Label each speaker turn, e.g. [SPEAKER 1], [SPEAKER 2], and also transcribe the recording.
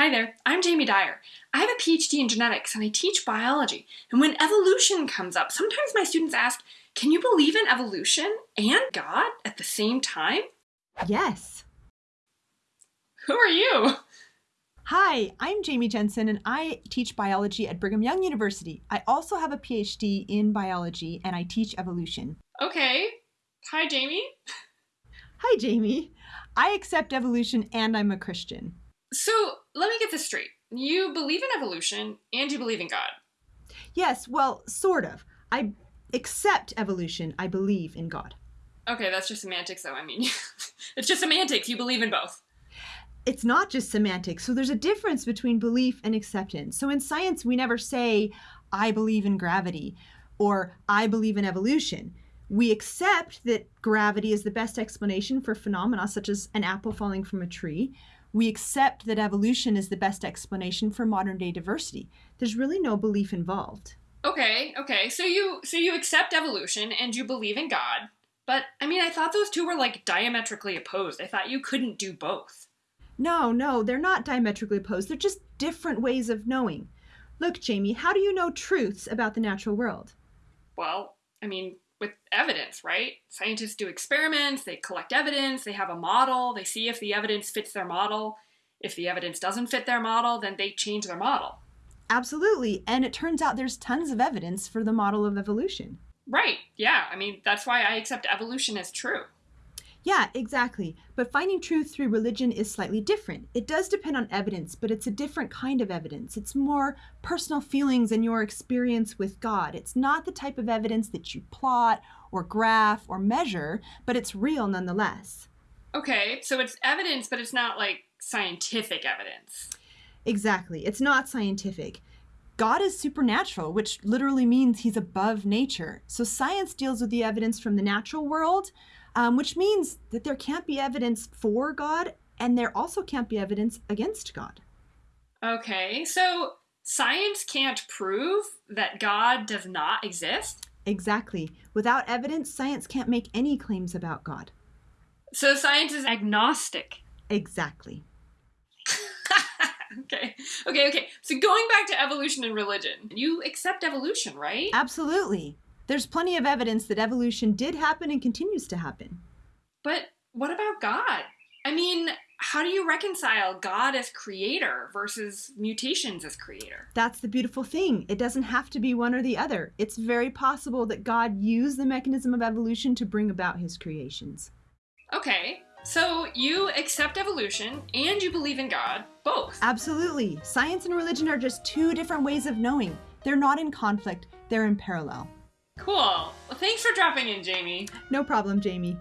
[SPEAKER 1] Hi there, I'm Jamie Dyer. I have a PhD in genetics and I teach biology. And when evolution comes up, sometimes my students ask, can you believe in evolution and God at the same time?
[SPEAKER 2] Yes.
[SPEAKER 1] Who are you?
[SPEAKER 2] Hi, I'm Jamie Jensen and I teach biology at Brigham Young University. I also have a PhD in biology and I teach evolution.
[SPEAKER 1] Okay. Hi, Jamie.
[SPEAKER 2] Hi, Jamie. I accept evolution and I'm a Christian.
[SPEAKER 1] So let me get this straight. You believe in evolution and you believe in God.
[SPEAKER 2] Yes, well, sort of. I accept evolution. I believe in God.
[SPEAKER 1] Okay, that's just semantics, though. I mean, it's just semantics. You believe in both.
[SPEAKER 2] It's not just semantics. So there's a difference between belief and acceptance. So in science, we never say, I believe in gravity or I believe in evolution. We accept that gravity is the best explanation for phenomena such as an apple falling from a tree we accept that evolution is the best explanation for modern day diversity. There's really no belief involved.
[SPEAKER 1] Okay, okay. So you so you accept evolution and you believe in God. But I mean, I thought those two were like diametrically opposed. I thought you couldn't do both.
[SPEAKER 2] No, no, they're not diametrically opposed. They're just different ways of knowing. Look, Jamie, how do you know truths about the natural world?
[SPEAKER 1] Well, I mean, with evidence, right? Scientists do experiments, they collect evidence, they have a model, they see if the evidence fits their model. If the evidence doesn't fit their model, then they change their model.
[SPEAKER 2] Absolutely. And it turns out there's tons of evidence for the model of evolution.
[SPEAKER 1] Right. Yeah. I mean, that's why I accept evolution as true.
[SPEAKER 2] Yeah, exactly. But finding truth through religion is slightly different. It does depend on evidence, but it's a different kind of evidence. It's more personal feelings and your experience with God. It's not the type of evidence that you plot or graph or measure, but it's real nonetheless.
[SPEAKER 1] Okay, so it's evidence, but it's not like scientific evidence.
[SPEAKER 2] Exactly. It's not scientific. God is supernatural, which literally means he's above nature. So science deals with the evidence from the natural world, um, which means that there can't be evidence for God and there also can't be evidence against God.
[SPEAKER 1] Okay, so science can't prove that God does not exist?
[SPEAKER 2] Exactly. Without evidence, science can't make any claims about God.
[SPEAKER 1] So science is agnostic.
[SPEAKER 2] Exactly.
[SPEAKER 1] okay. Okay, okay. So going back to evolution and religion, you accept evolution, right?
[SPEAKER 2] Absolutely. There's plenty of evidence that evolution did happen and continues to happen.
[SPEAKER 1] But what about God? I mean, how do you reconcile God as creator versus mutations as creator?
[SPEAKER 2] That's the beautiful thing. It doesn't have to be one or the other. It's very possible that God used the mechanism of evolution to bring about his creations.
[SPEAKER 1] Okay, so you accept evolution and you believe in God, both.
[SPEAKER 2] Absolutely. Science and religion are just two different ways of knowing. They're not in conflict, they're in parallel.
[SPEAKER 1] Cool. Well, thanks for dropping in, Jamie.
[SPEAKER 2] No problem, Jamie.